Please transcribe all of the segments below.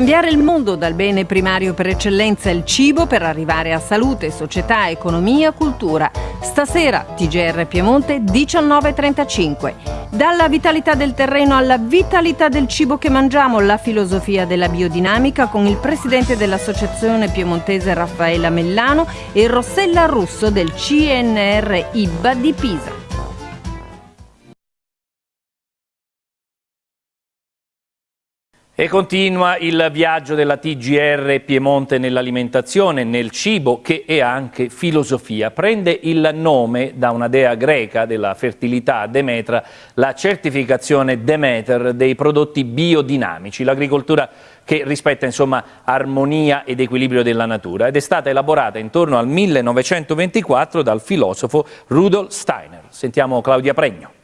Cambiare il mondo dal bene primario per eccellenza il cibo per arrivare a salute, società, economia, cultura. Stasera TGR Piemonte 19.35. Dalla vitalità del terreno alla vitalità del cibo che mangiamo, la filosofia della biodinamica con il presidente dell'Associazione Piemontese Raffaella Mellano e Rossella Russo del CNR IBA di Pisa. E continua il viaggio della TGR Piemonte nell'alimentazione, nel cibo, che è anche filosofia. Prende il nome da una dea greca della fertilità, Demetra, la certificazione Demeter dei prodotti biodinamici, l'agricoltura che rispetta insomma armonia ed equilibrio della natura ed è stata elaborata intorno al 1924 dal filosofo Rudolf Steiner. Sentiamo Claudia Pregno.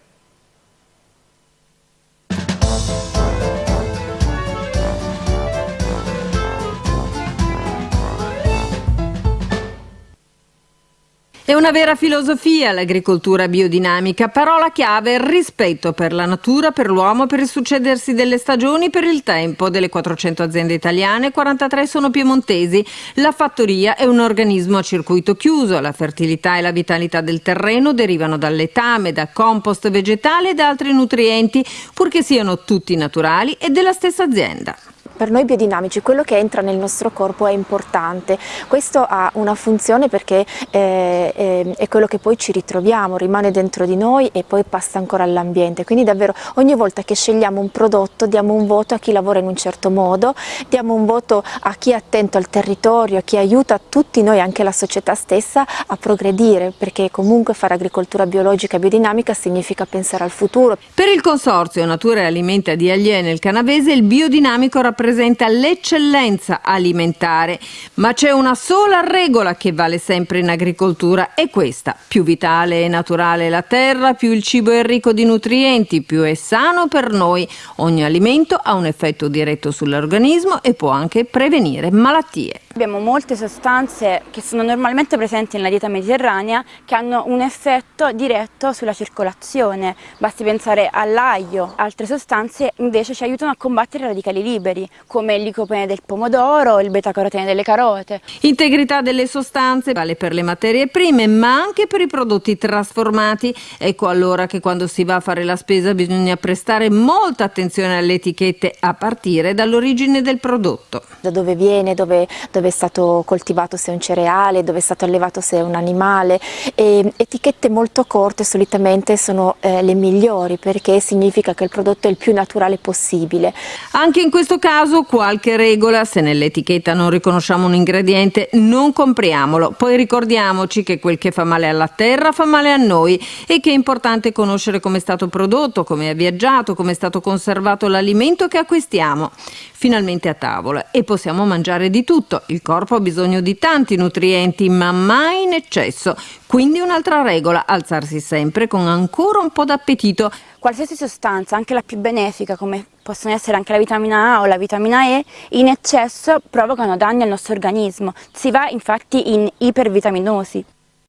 È una vera filosofia l'agricoltura biodinamica, parola chiave rispetto per la natura, per l'uomo, per il succedersi delle stagioni, per il tempo. Delle 400 aziende italiane, 43 sono piemontesi. La fattoria è un organismo a circuito chiuso, la fertilità e la vitalità del terreno derivano dal letame, da compost vegetale e da altri nutrienti, purché siano tutti naturali e della stessa azienda. Per noi biodinamici quello che entra nel nostro corpo è importante, questo ha una funzione perché eh, eh, è quello che poi ci ritroviamo, rimane dentro di noi e poi passa ancora all'ambiente, quindi davvero ogni volta che scegliamo un prodotto diamo un voto a chi lavora in un certo modo, diamo un voto a chi è attento al territorio, a chi aiuta tutti noi, anche la società stessa, a progredire, perché comunque fare agricoltura biologica e biodinamica significa pensare al futuro. Per il Consorzio Natura e Alimenta di Aglie nel Canavese il biodinamico rappresenta rappresenta l'eccellenza alimentare, ma c'è una sola regola che vale sempre in agricoltura, è questa. Più vitale e naturale la terra, più il cibo è ricco di nutrienti, più è sano per noi. Ogni alimento ha un effetto diretto sull'organismo e può anche prevenire malattie. Abbiamo molte sostanze che sono normalmente presenti nella dieta mediterranea che hanno un effetto diretto sulla circolazione. Basti pensare all'aglio. Altre sostanze invece ci aiutano a combattere i radicali liberi, come il licopene del pomodoro, il beta-carotene delle carote. Integrità delle sostanze vale per le materie prime, ma anche per i prodotti trasformati. Ecco allora che quando si va a fare la spesa bisogna prestare molta attenzione alle etichette a partire dall'origine del prodotto. Da dove viene, dove, dove dove è stato coltivato se è un cereale, dove è stato allevato se è un animale. E etichette molto corte solitamente sono eh, le migliori perché significa che il prodotto è il più naturale possibile. Anche in questo caso qualche regola, se nell'etichetta non riconosciamo un ingrediente non compriamolo, poi ricordiamoci che quel che fa male alla terra fa male a noi e che è importante conoscere come è stato prodotto, come è viaggiato, come è stato conservato l'alimento che acquistiamo. Finalmente a tavola e possiamo mangiare di tutto, il corpo ha bisogno di tanti nutrienti, ma mai in eccesso. Quindi un'altra regola, alzarsi sempre con ancora un po' d'appetito. Qualsiasi sostanza, anche la più benefica, come possono essere anche la vitamina A o la vitamina E, in eccesso provocano danni al nostro organismo. Si va infatti in ipervitaminosi.